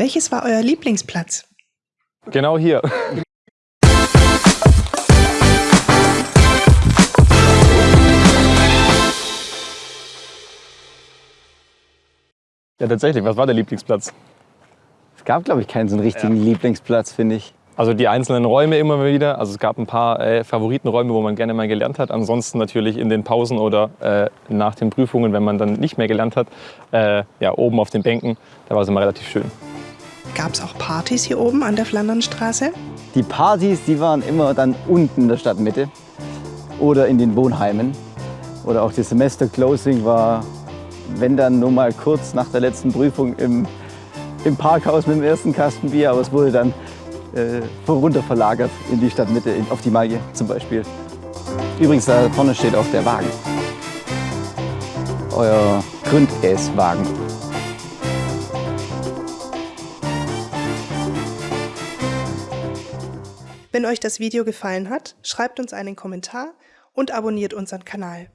Welches war euer Lieblingsplatz? Genau hier. Ja, tatsächlich. Was war der Lieblingsplatz? Es gab, glaube ich, keinen so einen richtigen Ja. Lieblingsplatz, finde ich. Also die einzelnen Räume immer wieder. Also es gab ein paar äh, Favoritenräume, wo man gerne mal gelernt hat. Ansonsten natürlich in den Pausen oder äh, nach den Prüfungen, wenn man dann nicht mehr gelernt hat. Äh, ja, oben auf den Bänken. Da war es immer relativ schön. Gab es auch Partys hier oben an der Flandernstraße? Die Partys, die waren immer dann unten in der Stadtmitte oder in den Wohnheimen. Oder auch das Semester-Closing war, wenn dann nur mal kurz nach der letzten Prüfung im, im Parkhaus mit dem ersten Kasten Bier. Aber es wurde dann äh, runter verlagert in die Stadtmitte, auf die Magie zum Beispiel. Übrigens, da vorne steht auch der Wagen. Euer Gründesswagen. Wenn euch das Video gefallen hat, schreibt uns einen Kommentar und abonniert unseren Kanal.